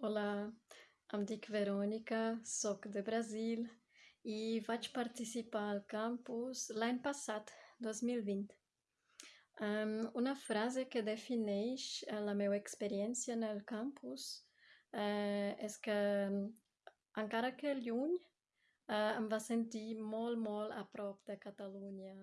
Olá, em dic Verònica, sóc de Brasil i e vaig participar al campus l'any passat, 2020. Um, una frase que defineix eh, la meva experiència en el campus uh, és que, encara que lluny, uh, em va sentir molt, molt a prop de Catalunya.